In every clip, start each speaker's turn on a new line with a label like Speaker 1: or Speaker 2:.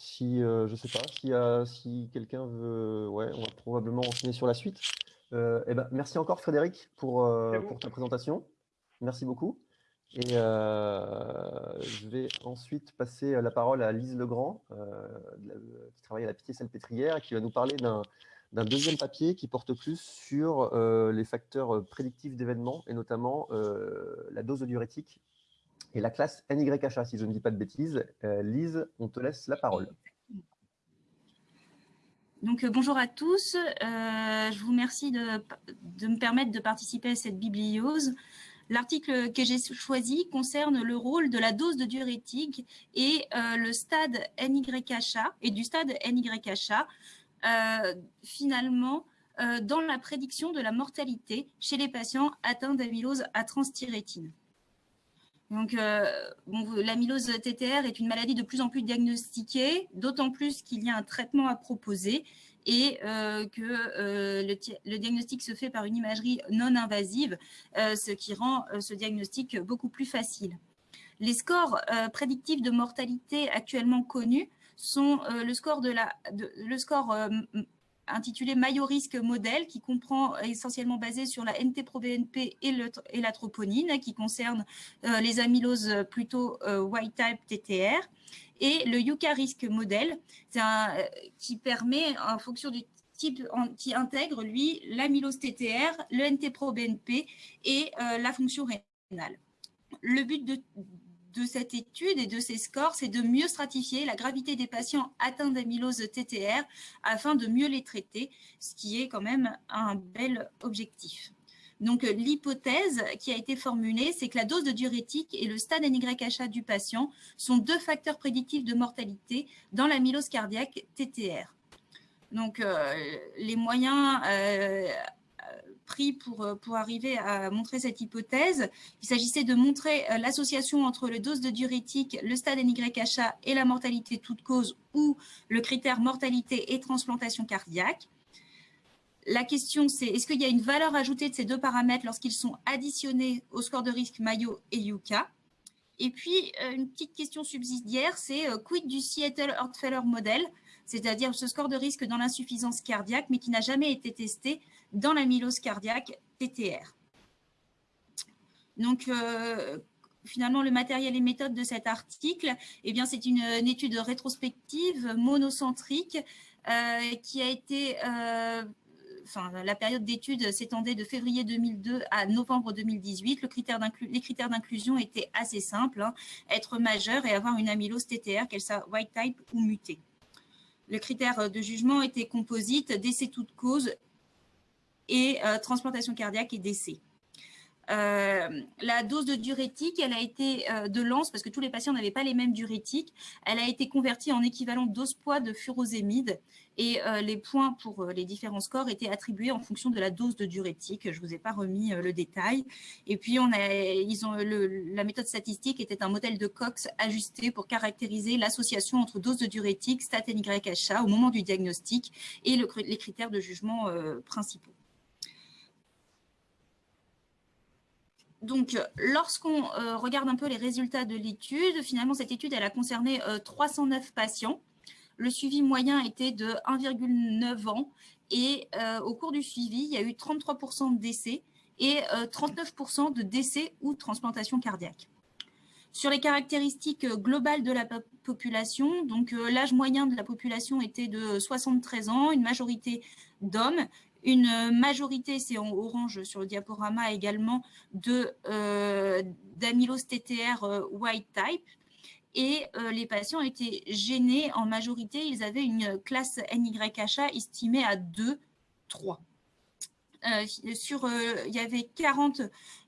Speaker 1: si, euh, je sais pas, si, euh, si quelqu'un veut, ouais, on va probablement enchaîner sur la suite. Euh, eh ben, merci encore Frédéric pour, pour ta présentation. Merci beaucoup. Et je vais ensuite passer la parole à Lise Legrand, qui travaille à la Pitié-Salpêtrière et qui va nous parler d'un deuxième papier qui porte plus sur les facteurs prédictifs d'événements et notamment la dose de diurétique et la classe NYHA, si je ne dis pas de bêtises. Euh, Lise, on te laisse la parole.
Speaker 2: Donc, euh, bonjour à tous. Euh, je vous remercie de, me permettre de participer à cette bibliose. L'article que j'ai choisi concerne le rôle de la dose de diurétique et le stade NYHA et du stade NYHA, finalement, dans la prédiction de la mortalité chez les patients atteints d'amylose à transthyrétine. Donc, euh, l'amylose TTR est une maladie de plus en plus diagnostiquée, d'autant plus qu'il y a un traitement à proposer et euh, que euh, le, diagnostic se fait par une imagerie non invasive, ce qui rend ce diagnostic beaucoup plus facile. Les scores prédictifs de mortalité actuellement connus sont le score, de la, le score intitulé Maillot risque modèle qui comprend essentiellement basé sur la NT-proBNP et, et la troponine qui concerne euh, les amyloses plutôt euh, white type TTR et le Yuka risque modèle euh, qui permet en fonction du type qui intègre lui l'amylose TTR, le NT-proBNP et la fonction rénale. Le but de, de cette étude et de ces scores, c'est de mieux stratifier la gravité des patients atteints d'amylose TTR afin de mieux les traiter, ce qui est quand même un bel objectif. Donc, l'hypothèse qui a été formulée, c'est que la dose de diurétique et le stade NYHA du patient sont deux facteurs prédictifs de mortalité dans l'amylose cardiaque TTR. Donc, euh, les moyens euh, euh, pour arriver à montrer cette hypothèse. Il s'agissait de montrer euh, l'association entre le dose de diurétique, le stade NYHA et la mortalité toute cause ou le critère mortalité et transplantation cardiaque. La question, c'est est-ce qu'il y a une valeur ajoutée de ces deux paramètres lorsqu'ils sont additionnés au score de risque Mayo et Yuka? Et puis, euh, une petite question subsidiaire, c'est quid du Seattle Heart Failure Model, c'est-à-dire ce score de risque dans l'insuffisance cardiaque, mais qui n'a jamais été testé dans l'amylose cardiaque TTR. Donc, euh, finalement, le matériel et méthode de cet article, eh c'est une, étude rétrospective monocentrique euh, qui a été... Euh, la période d'étude s'étendait de février 2002 à novembre 2018. Le critère les critères d'inclusion étaient assez simples, hein. être majeur et avoir une amylose TTR, qu'elle soit white type ou mutée. Le critère de jugement était composite, décès toute cause et euh, transplantation cardiaque et décès. Euh, la dose de diurétique, elle a été euh, de lance, parce que tous les patients n'avaient pas les mêmes diurétiques, elle a été convertie en équivalent dose poids de furosémide et les points pour les différents scores étaient attribués en fonction de la dose de diurétique. Je ne vous ai pas remis le détail. Et puis, on a, ils la méthode statistique était un modèle de Cox ajusté pour caractériser l'association entre dose de diurétique, stat NYHA au moment du diagnostic et les critères de jugement principaux. Donc, lorsqu'on euh, regarde un peu les résultats de l'étude, finalement, cette étude, a concerné 309 euh, patients. Le suivi moyen était de 1,9 ans et euh, au cours du suivi, il y a eu 33% de décès et 39% de décès ou transplantation cardiaque. Sur les caractéristiques globales de la population, donc l'âge moyen de la population était de 73 ans, une majorité d'hommes, une majorité, c'est en orange sur le diaporama également, euh, d'amylose TTR euh, white type. Et euh, les patients étaient gênés en majorité, ils avaient une classe NYHA estimée à 2, 3. sur, il y avait 40,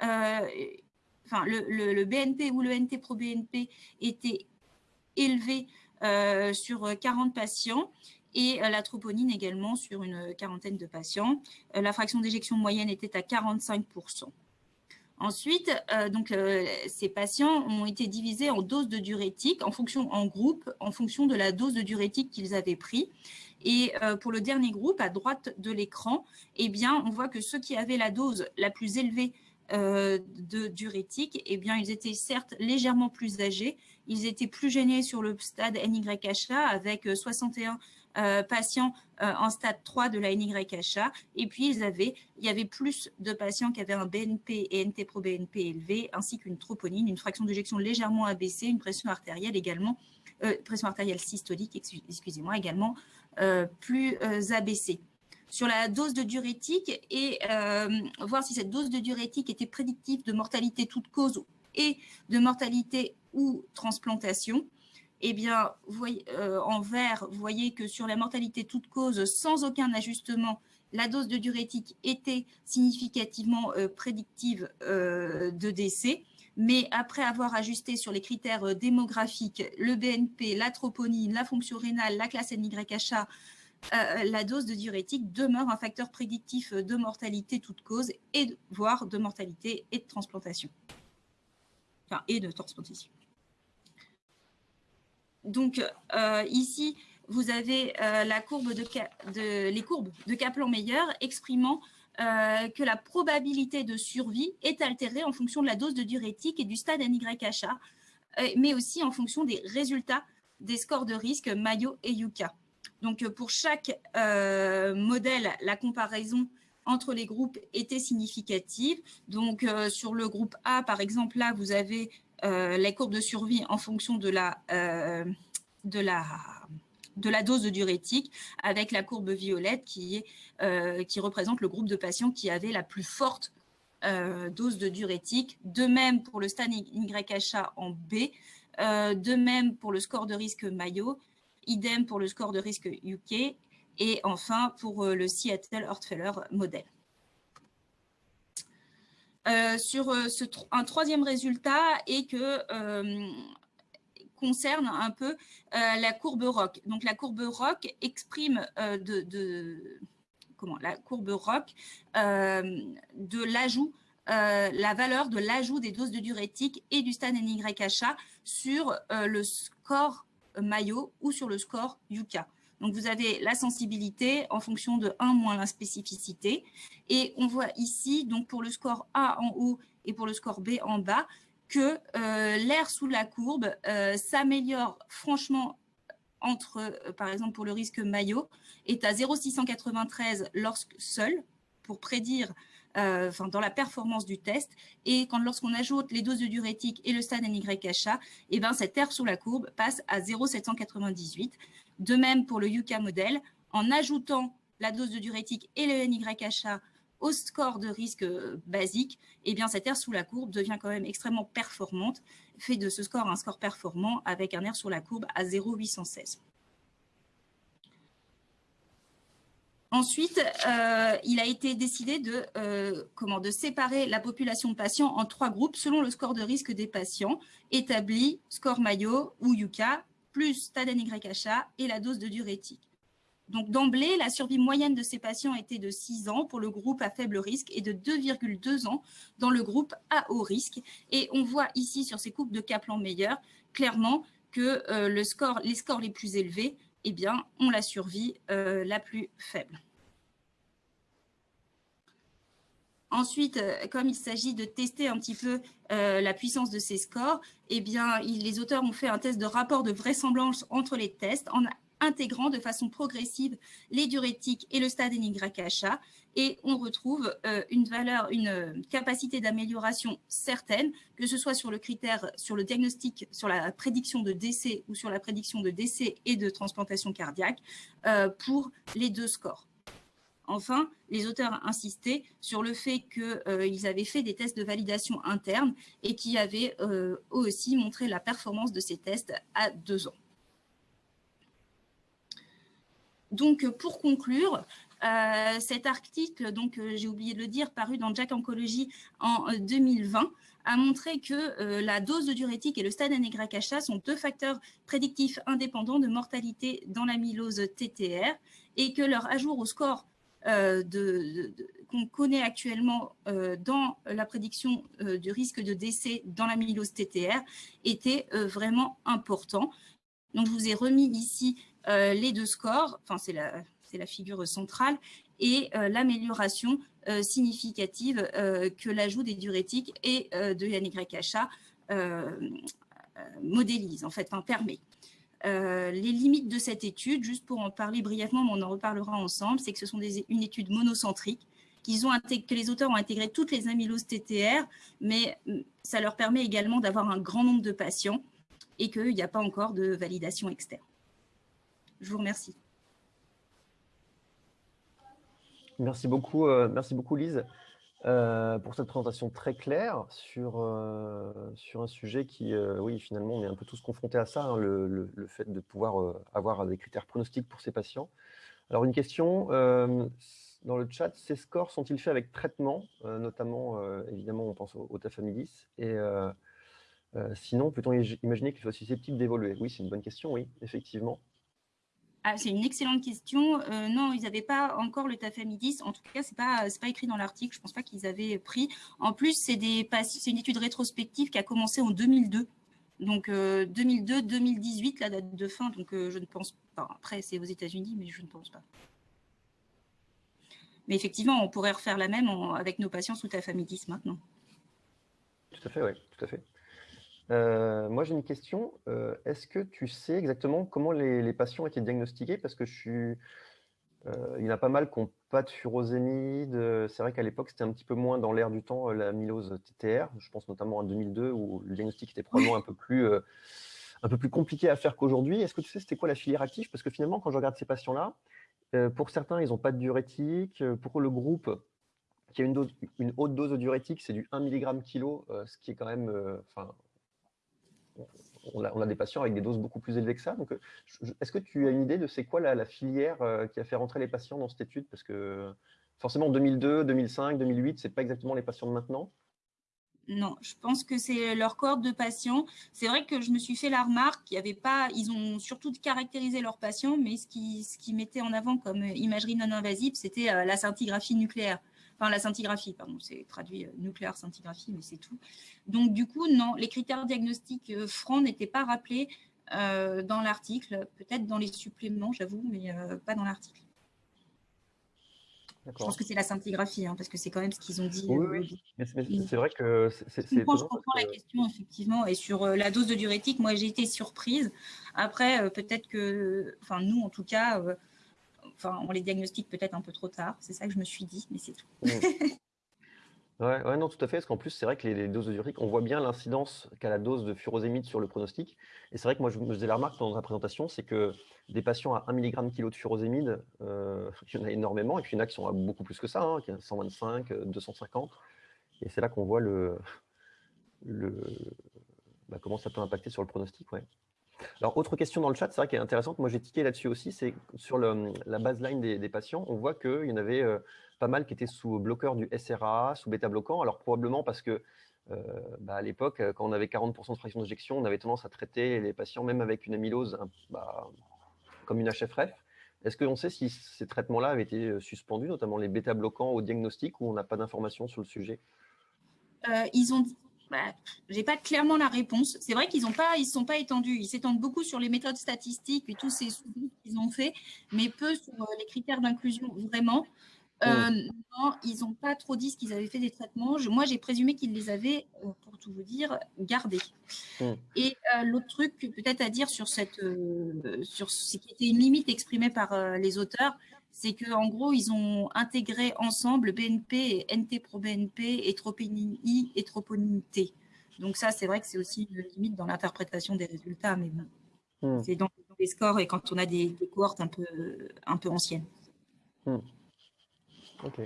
Speaker 2: enfin le, BNP ou le NT pro BNP était élevé sur 40 patients et euh, la troponine également sur une quarantaine de patients. Euh, la fraction d'éjection moyenne était à 45%. Ensuite, euh, donc, ces patients ont été divisés en doses de diurétique en, fonction, en groupe en fonction de la dose de diurétique qu'ils avaient pris. Et pour le dernier groupe, à droite de l'écran, eh bien, on voit que ceux qui avaient la dose la plus élevée de diurétique, eh bien, ils étaient certes légèrement plus âgés, ils étaient plus gênés sur le stade NYHA avec 61 patients en stade 3 de la NYHA. Et puis, ils avaient, il y avait plus de patients qui avaient un BNP et NT-proBNP élevé, ainsi qu'une troponine, une fraction d'éjection légèrement abaissée, une pression artérielle également, pression artérielle systolique, excusez-moi, également plus abaissée sur la dose de diurétique et euh, voir si cette dose de diurétique était prédictive de mortalité toute cause et de mortalité ou transplantation. Eh bien, euh, en vert, vous voyez que sur la mortalité toute cause, sans aucun ajustement, la dose de diurétique était significativement euh, prédictive de décès. Mais après avoir ajusté sur les critères démographiques, le BNP, la troponine, la fonction rénale, la classe NYHA, euh, la dose de diurétique demeure un facteur prédictif de mortalité toute cause, et voire de mortalité et de transplantation. Enfin, et de transplantation. Donc, euh, ici, vous avez euh, la courbe de, les courbes de Kaplan-Meier exprimant que la probabilité de survie est altérée en fonction de la dose de diurétique et du stade NYHA, mais aussi en fonction des résultats des scores de risque Mayo et Yuka. Donc, euh, pour chaque euh, modèle, la comparaison entre les groupes était significative. Donc, euh, sur le groupe A, par exemple, là, vous avez les courbes de survie en fonction de la, de la, dose de diurétique, avec la courbe violette qui, qui représente le groupe de patients qui avait la plus forte dose de diurétique. De même pour le stade YHA en B, de même pour le score de risque Mayo, idem pour le score de risque UK, et enfin pour euh, le Seattle Hortfeller modèle. Euh, sur euh, un troisième résultat et que concerne un peu la courbe ROC. Donc la courbe ROC exprime de, comment la courbe ROC de l'ajout la valeur de l'ajout des doses de diurétique et du stade NYHA sur le score Mayo ou sur le score Yuka. Donc, vous avez la sensibilité en fonction de 1 moins la spécificité. Et on voit ici, donc pour le score A en haut et pour le score B en bas, que euh, l'air sous la courbe euh, s'améliore franchement entre, euh, par exemple pour le risque Mayo, est à 0,693 lorsque seul, pour prédire dans la performance du test. Et quand lorsqu'on ajoute les doses de diurétique et le stade NYHA, et eh ben, cette R sous la courbe passe à 0,798. De même pour le Yuka modèle, en ajoutant la dose de diurétique et le NYHA au score de risque euh, basique, eh bien, cette R sous la courbe devient quand même extrêmement performante, fait de ce score un score performant avec un R sur la courbe à 0,816. Ensuite, euh, il a été décidé de, euh, comment, de séparer la population de patients en trois groupes selon le score de risque des patients établi, score Mayo ou Yuka, plus stade NYHA et la dose de diurétique. Donc d'emblée, la survie moyenne de ces patients était de 6 ans pour le groupe à faible risque et de 2,2 ans dans le groupe à haut risque. Et on voit ici sur ces coupes de Kaplan-Meier clairement que euh, les scores les plus élevés eh bien, ont la survie la plus faible. Ensuite, euh, comme il s'agit de tester un petit peu euh, la puissance de ces scores, eh bien, les auteurs ont fait un test de rapport de vraisemblance entre les tests en intégrant de façon progressive les diurétiques et le stade NYHA. Et on retrouve euh, une valeur, une capacité d'amélioration certaine, que ce soit sur le critère, sur le diagnostic, sur la prédiction de décès ou sur la prédiction de décès et de transplantation cardiaque pour les deux scores. Enfin, les auteurs insistaient sur le fait qu'ils euh, avaient fait des tests de validation interne et qui avaient euh, aussi montré la performance de ces tests à deux ans. Donc, pour conclure, euh, cet article, donc j'ai oublié de le dire, paru dans Jack Oncology en 2020, a montré que la dose de diurétique et le stade NYHA sont deux facteurs prédictifs indépendants de mortalité dans l'amylose TTR et que leur ajout au score euh, qu'on connaît actuellement euh, dans la prédiction euh, du risque de décès dans la l'amylose TTR était vraiment important. Donc, je vous ai remis ici les deux scores. Enfin, c'est la figure centrale, et l'amélioration significative que l'ajout des diurétiques et de NYHA modélise, en fait, enfin, permet. Les limites de cette étude, juste pour en parler brièvement, mais on en reparlera ensemble, c'est que ce sont des, une étude monocentrique, qu'ils ont que les auteurs ont intégré toutes les amyloses TTR, mais ça leur permet également d'avoir un grand nombre de patients et qu'il n'y a pas encore de validation externe. Je vous remercie.
Speaker 1: Merci beaucoup, euh, merci beaucoup Lise, euh, pour cette présentation très claire sur, euh, sur un sujet qui, oui, finalement, on est un peu tous confrontés à ça, hein, le, le, fait de pouvoir avoir des critères pronostiques pour ces patients. Alors, une question, dans le chat, ces scores sont-ils faits avec traitement? Notamment, évidemment, on pense au, au tafamidis. Et sinon, peut-on imaginer qu'il soit susceptible d'évoluer? Oui, c'est une bonne question, oui, effectivement.
Speaker 2: Ah, c'est une excellente question. Euh, non, ils n'avaient pas encore le tafamidis. En tout cas, ce n'est pas, pas écrit dans l'article. Je ne pense pas qu'ils avaient pris. En plus, c'est une étude rétrospective qui a commencé en 2002. Donc, 2002-2018, euh, la date de fin. Donc, euh, je ne pense pas. Après, c'est aux États-Unis, mais je ne pense pas. Mais effectivement, on pourrait refaire la même avec nos patients sous tafamidis maintenant.
Speaker 1: Tout à fait, oui, tout à fait. Euh, moi, j'ai une question. Euh, est-ce que tu sais exactement comment les, patients étaient diagnostiqués? Parce que je suis, euh, il y en a pas mal qui n'ont pas de furosémide. C'est vrai qu'à l'époque, c'était un petit peu moins dans l'air du temps la mylose TTR. Je pense notamment en 2002 où le diagnostic était probablement un peu plus, un peu plus compliqué à faire qu'aujourd'hui. Est-ce que tu sais c'était quoi la filière active? Parce que finalement, quand je regarde ces patients-là, pour certains, ils n'ont pas de diurétique. Pour le groupe, qui a une, dose, une haute dose de diurétique, c'est du 1 mg kg, ce qui est quand même, on a, des patients avec des doses beaucoup plus élevées que ça. Donc, est-ce que tu as une idée de c'est quoi la, filière euh, qui a fait rentrer les patients dans cette étude? Parce que forcément, 2002, 2005, 2008, ce n'est pas exactement les patients de maintenant.
Speaker 2: Non, je pense que c'est leur cohorte de patients. C'est vrai que je me suis fait la remarque qu'il avait pas, ils ont surtout caractérisé leurs patients, mais ce qui, ce qui mettait en avant comme imagerie non invasive, c'était euh, la scintigraphie nucléaire enfin la scintigraphie, pardon, c'est traduit euh, nucléaire scintigraphie, mais c'est tout. Donc du coup, non, les critères diagnostiques euh, francs n'étaient pas rappelés euh, dans l'article, peut-être dans les suppléments, j'avoue, mais pas dans l'article. Je pense que c'est la scintigraphie, hein, parce que c'est quand même ce qu'ils ont dit.
Speaker 1: Oui, mais c'est vrai que c'est. Je
Speaker 2: comprends la question, effectivement. Et sur la dose de diurétique, moi, j'ai été surprise. Après, peut-être que, enfin, nous, en tout cas, enfin, on les diagnostique peut-être un peu trop tard. C'est ça que je me suis dit, mais c'est tout. Mmh.
Speaker 1: Ouais, non, tout à fait. Parce qu'en plus, c'est vrai que les, doses de diurétique, on voit bien l'incidence qu'a la dose de furosémide sur le pronostic. Et c'est vrai que moi, je me faisais la remarque dans la présentation, c'est que des patients à 1 mg kg de furosémide, euh, il y en a énormément. Et puis, il y en a qui sont à beaucoup plus que ça, hein, qui 125, 250. Et c'est là qu'on voit le, le bah, comment ça peut impacter sur le pronostic. Ouais. Alors, autre question dans le chat, c'est vrai qu'elle est intéressante, moi j'ai tiqué là-dessus aussi, c'est sur la baseline des, patients, on voit qu'il y en avait euh, pas mal qui étaient sous bloqueur du SRA, sous bêta-bloquant, alors probablement parce que euh, bah, à l'époque, quand on avait 40% de fraction d'éjection, on avait tendance à traiter les patients, même avec une amylose, bah, comme une HFRF. Est-ce qu'on sait si ces traitements-là avaient été euh, suspendus, notamment les bêta-bloquants au diagnostic, ou on n'a pas d'informations sur le sujet?
Speaker 2: Ils ont bah, j'ai pas clairement la réponse. C'est vrai qu'ils ne pas, ils sont pas étendus. Ils s'étendent beaucoup sur les méthodes statistiques et tous ces sous qu'ils ont fait, mais peu sur euh, les critères d'inclusion vraiment. Euh, non, ils n'ont pas trop dit ce qu'ils avaient fait des traitements. moi, j'ai présumé qu'ils les avaient, euh, pour tout vous dire, gardés. Et l'autre truc peut-être à dire sur cette, sur ce qui était une limite exprimée par les auteurs, c'est qu'en gros, ils ont intégré ensemble BNP et NT pro BNP et tropénie et troponine-T. Donc ça, c'est vrai que c'est aussi une limite dans l'interprétation des résultats, mais bon, hmm. c'est dans, les scores et quand on a des, cohortes un peu, un peu anciennes.
Speaker 1: Hmm. Ok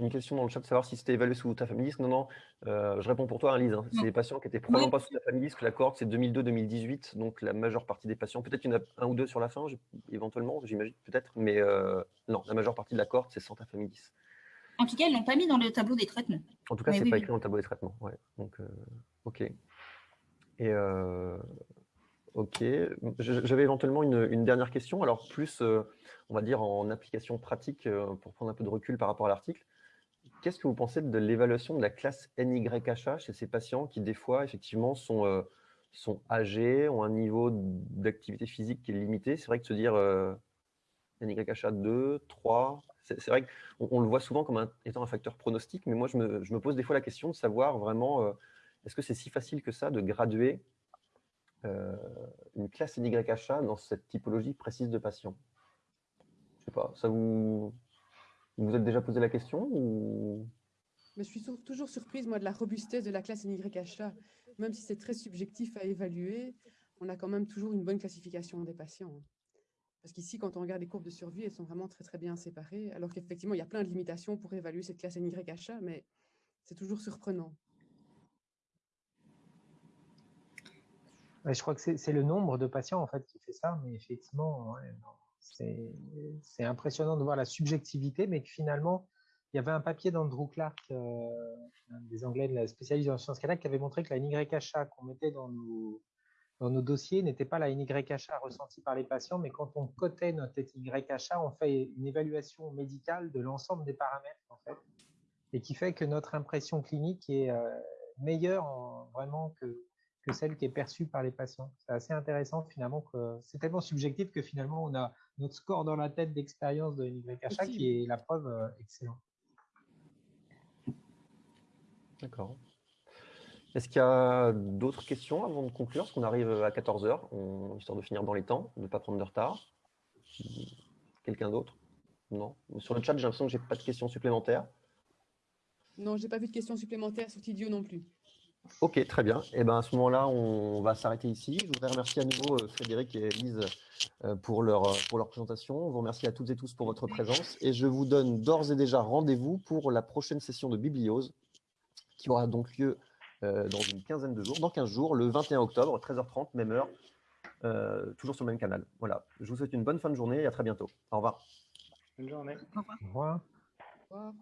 Speaker 1: une question dans le chat de savoir si c'était évalué sous ta famille. Non, non, euh, je réponds pour toi, hein, Lise. Hein. C'est des patients qui étaient probablement pas sous ta famille, que la cohorte, c'est 2002-2018. Donc, la majeure partie des patients, peut-être qu'il y en a un ou deux sur la fin, éventuellement, j'imagine, peut-être. Mais euh, non, la majeure partie de la cohorte, c'est sans ta famille
Speaker 2: En tout cas, ils ne l'ont pas mis dans le tableau des traitements.
Speaker 1: En tout cas, ce n'est pas écrit dans le tableau des traitements. Ouais. Donc, euh, OK. Et OK. J'avais éventuellement une, une, dernière question. Alors, plus, on va dire, en application pratique, pour prendre un peu de recul par rapport à l'article qu'est-ce que vous pensez de l'évaluation de la classe NYHA chez ces patients qui, des fois, effectivement, sont, euh, sont âgés, ont un niveau d'activité physique qui est limité? C'est vrai que se dire, euh, NYHA 2, 3 C'est vrai qu'on on le voit souvent comme étant un facteur pronostic, mais moi, je me, pose des fois la question de savoir vraiment, euh, est-ce que c'est si facile que ça de graduer euh, une classe NYHA dans cette typologie précise de patient Je sais pas, ça vous... Vous vous êtes déjà posé la question ou...
Speaker 3: Mais je suis toujours surprise, moi, de la robustesse de la classe NYHA. Même si c'est très subjectif à évaluer, on a quand même toujours une bonne classification des patients. Parce qu'ici, quand on regarde les courbes de survie, elles sont vraiment très, très bien séparées, alors qu'effectivement, il y a plein de limitations pour évaluer cette classe NYHA, mais c'est toujours surprenant.
Speaker 4: je crois que c'est le nombre de patients en fait qui fait ça, mais effectivement, c'est impressionnant de voir la subjectivité, mais que finalement, il y avait un papier d'Andrew Clark, euh, des Anglais de la spécialisation en sciences cardiaques, qui avait montré que la NYHA qu'on mettait dans nos, dans nos dossiers n'était pas la NYHA ressentie par les patients, mais quand on cotait notre NYHA, on fait une évaluation médicale de l'ensemble des paramètres, en fait, et qui fait que notre impression clinique est euh, meilleure vraiment que, que celle qui est perçue par les patients. C'est assez intéressant finalement que c'est tellement subjectif que finalement on a notre score dans la tête d'expérience de NYHA qui est la preuve euh, excellente.
Speaker 1: D'accord. Est-ce qu'il y a d'autres questions avant de conclure? Parce qu'on arrive à 14h, histoire de finir dans les temps, de ne pas prendre de retard. Quelqu'un d'autre? Non? Sur le chat, j'ai l'impression que je n'ai pas de questions supplémentaires.
Speaker 3: Non, je n'ai pas vu de questions supplémentaires sur Tidio non plus.
Speaker 1: Ok, très bien. Et eh ben, à ce moment-là, on va s'arrêter ici. Je voudrais remercier à nouveau euh, Frédéric et Elise euh, pour leur, euh, pour leur présentation. Je vous remercie à toutes et tous pour votre présence. Et je vous donne d'ores et déjà rendez-vous pour la prochaine session de Bibliose qui aura donc lieu dans une quinzaine de jours, dans 15 jours, le 21 octobre, 13h30, même heure, euh, toujours sur le même canal. Voilà, je vous souhaite une bonne fin de journée et à très bientôt. Au revoir.
Speaker 5: Bonne journée.
Speaker 4: Au revoir.
Speaker 3: Au revoir.